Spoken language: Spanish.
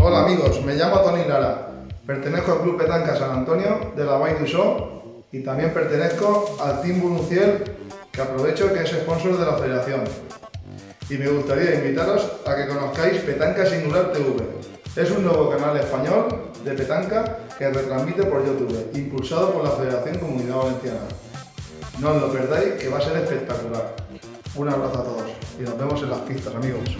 Hola amigos, me llamo Tony Lara, pertenezco al Club Petanca San Antonio de la Vall Show y también pertenezco al Team Bunuciel que aprovecho que es sponsor de la federación. Y me gustaría invitaros a que conozcáis Petanca Singular TV. Es un nuevo canal español de petanca que retransmite por YouTube, impulsado por la Federación Comunidad Valenciana. No os lo perdáis, que va a ser espectacular. Un abrazo a todos y nos vemos en las pistas, amigos.